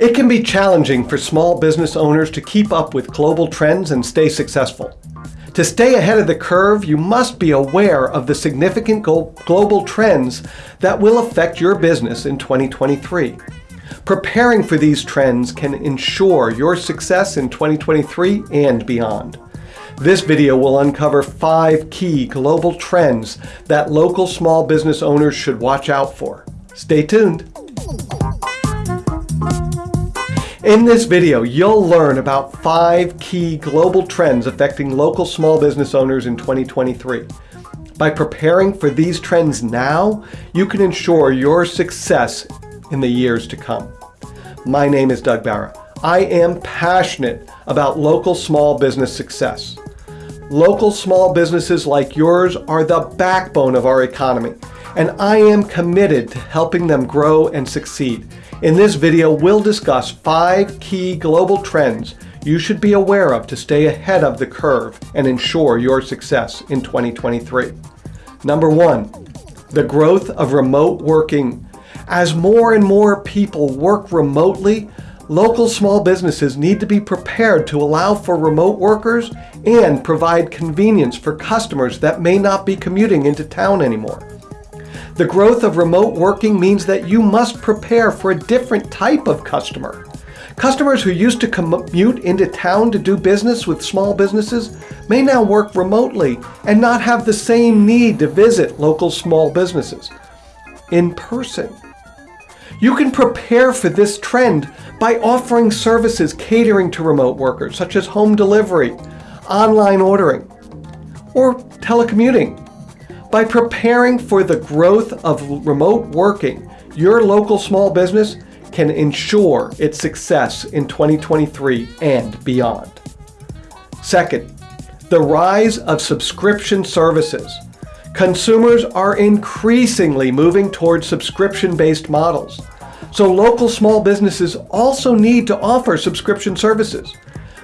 It can be challenging for small business owners to keep up with global trends and stay successful. To stay ahead of the curve, you must be aware of the significant global trends that will affect your business in 2023. Preparing for these trends can ensure your success in 2023 and beyond. This video will uncover five key global trends that local small business owners should watch out for. Stay tuned. In this video, you'll learn about five key global trends affecting local small business owners in 2023. By preparing for these trends now, you can ensure your success in the years to come. My name is Doug Barra. I am passionate about local small business success. Local small businesses like yours are the backbone of our economy, and I am committed to helping them grow and succeed. In this video, we'll discuss five key global trends you should be aware of to stay ahead of the curve and ensure your success in 2023. Number one, the growth of remote working. As more and more people work remotely, local small businesses need to be prepared to allow for remote workers and provide convenience for customers that may not be commuting into town anymore. The growth of remote working means that you must prepare for a different type of customer. Customers who used to commute into town to do business with small businesses may now work remotely and not have the same need to visit local small businesses in person. You can prepare for this trend by offering services catering to remote workers, such as home delivery, online ordering, or telecommuting. By preparing for the growth of remote working, your local small business can ensure its success in 2023 and beyond. Second, the rise of subscription services. Consumers are increasingly moving towards subscription-based models. So local small businesses also need to offer subscription services.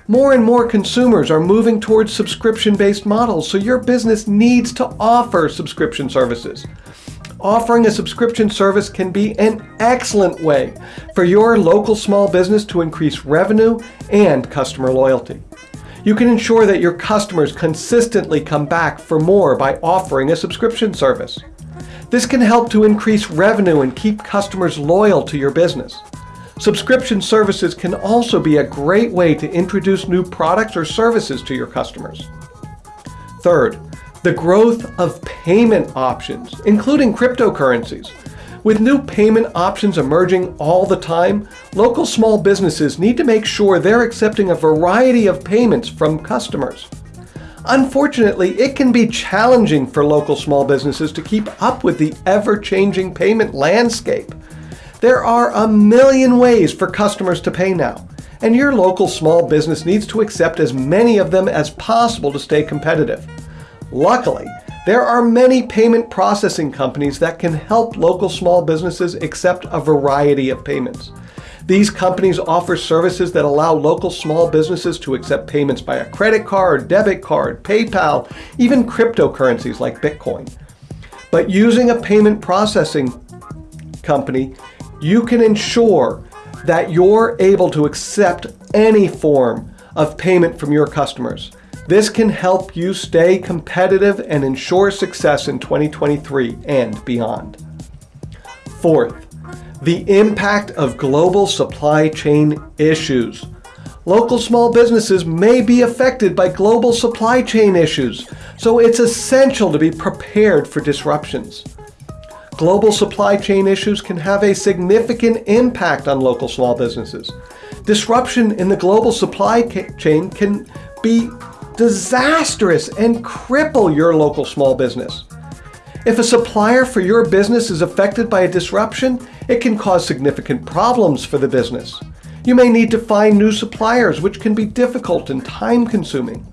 More and more consumers are moving towards subscription-based models, so your business needs to offer subscription services. Offering a subscription service can be an excellent way for your local small business to increase revenue and customer loyalty. You can ensure that your customers consistently come back for more by offering a subscription service. This can help to increase revenue and keep customers loyal to your business. Subscription services can also be a great way to introduce new products or services to your customers. Third, the growth of payment options, including cryptocurrencies. With new payment options emerging all the time, local small businesses need to make sure they're accepting a variety of payments from customers. Unfortunately, it can be challenging for local small businesses to keep up with the ever-changing payment landscape. There are a million ways for customers to pay now, and your local small business needs to accept as many of them as possible to stay competitive. Luckily, there are many payment processing companies that can help local small businesses accept a variety of payments. These companies offer services that allow local small businesses to accept payments by a credit card, debit card, PayPal, even cryptocurrencies like Bitcoin. But using a payment processing company you can ensure that you're able to accept any form of payment from your customers. This can help you stay competitive and ensure success in 2023 and beyond. Fourth, the impact of global supply chain issues. Local small businesses may be affected by global supply chain issues, so it's essential to be prepared for disruptions. Global supply chain issues can have a significant impact on local small businesses. Disruption in the global supply chain can be disastrous and cripple your local small business. If a supplier for your business is affected by a disruption, it can cause significant problems for the business. You may need to find new suppliers, which can be difficult and time-consuming.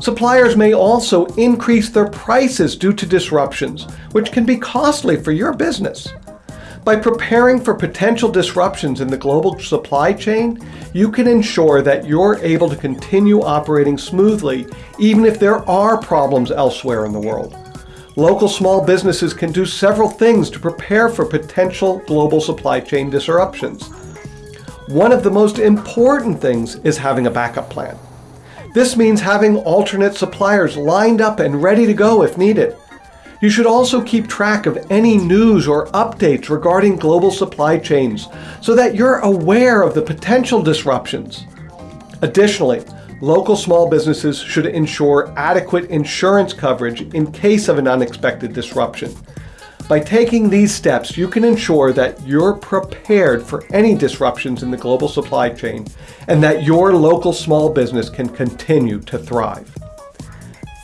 Suppliers may also increase their prices due to disruptions, which can be costly for your business. By preparing for potential disruptions in the global supply chain, you can ensure that you're able to continue operating smoothly even if there are problems elsewhere in the world. Local small businesses can do several things to prepare for potential global supply chain disruptions. one of the most important things is having a backup plan. This means having alternate suppliers lined up and ready to go if needed. You should also keep track of any news or updates regarding global supply chains so that you're aware of the potential disruptions. Additionally, local small businesses should ensure adequate insurance coverage in case of an unexpected disruption. By taking these steps, you can ensure that you're prepared for any disruptions in the global supply chain and that your local small business can continue to thrive.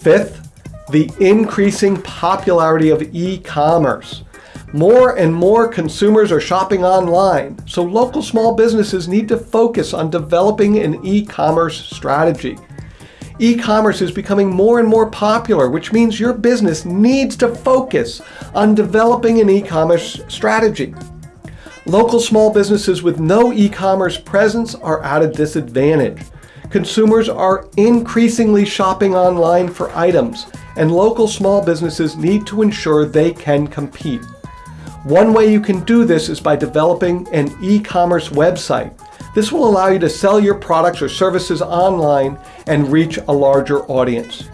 Fifth, the increasing popularity of e-commerce. More and more consumers are shopping online, so local small businesses need to focus on developing an e-commerce strategy. E-commerce is becoming more and more popular, which means your business needs to focus on developing an e-commerce strategy. Local small businesses with no e-commerce presence are at a disadvantage. Consumers are increasingly shopping online for items, and local small businesses need to ensure they can compete. One way you can do this is by developing an e-commerce website. This will allow you to sell your products or services online and reach a larger audience.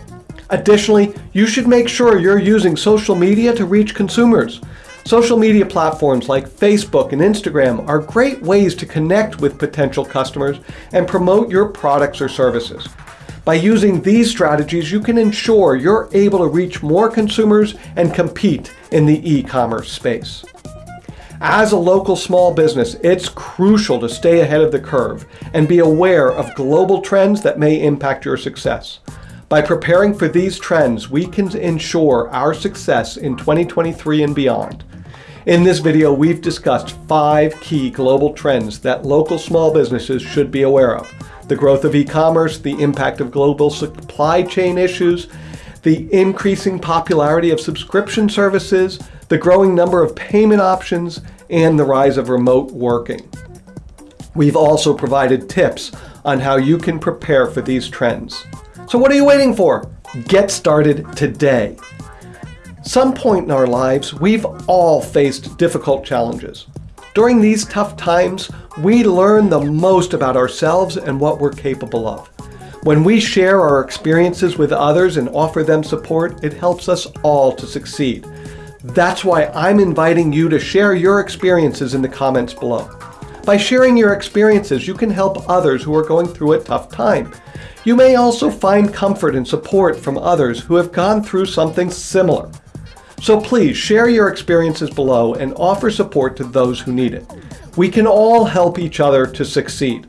Additionally, you should make sure you're using social media to reach consumers. Social media platforms like Facebook and Instagram are great ways to connect with potential customers and promote your products or services. By using these strategies, you can ensure you're able to reach more consumers and compete in the e-commerce space. As a local small business, it's crucial to stay ahead of the curve and be aware of global trends that may impact your success. By preparing for these trends, we can ensure our success in 2023 and beyond. In this video, we've discussed five key global trends that local small businesses should be aware of the growth of e-commerce, the impact of global supply chain issues, the increasing popularity of subscription services, the growing number of payment options, and the rise of remote working. We've also provided tips on how you can prepare for these trends. So what are you waiting for? Get started today. Some point in our lives, we've all faced difficult challenges. During these tough times, we learn the most about ourselves and what we're capable of. When we share our experiences with others and offer them support, it helps us all to succeed. That's why I'm inviting you to share your experiences in the comments below. By sharing your experiences, you can help others who are going through a tough time. You may also find comfort and support from others who have gone through something similar. So please share your experiences below and offer support to those who need it. We can all help each other to succeed.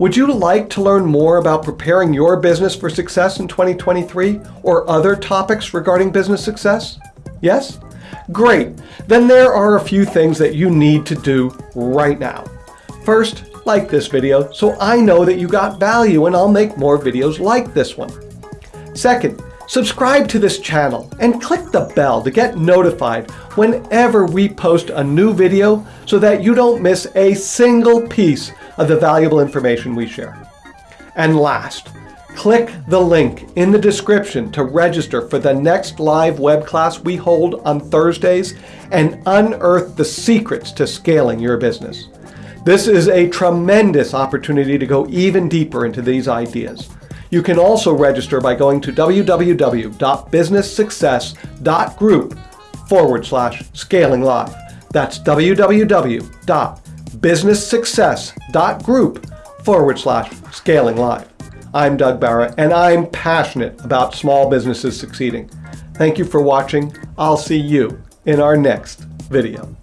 Would you like to learn more about preparing your business for success in 2023 or other topics regarding business success? Yes? Great. Then there are a few things that you need to do right now. First, like this video so I know that you got value and I'll make more videos like this one. Second, Subscribe to this channel and click the bell to get notified whenever we post a new video so that you don't miss a single piece of the valuable information we share. And last, click the link in the description to register for the next live web class we hold on Thursdays and unearth the secrets to scaling your business. This is a tremendous opportunity to go even deeper into these ideas. You can also register by going to www.businesssuccess.group forward slash scaling live. That's www.businesssuccess.group forward slash scaling live. I'm Doug Barra, and I'm passionate about small businesses succeeding. Thank you for watching. I'll see you in our next video.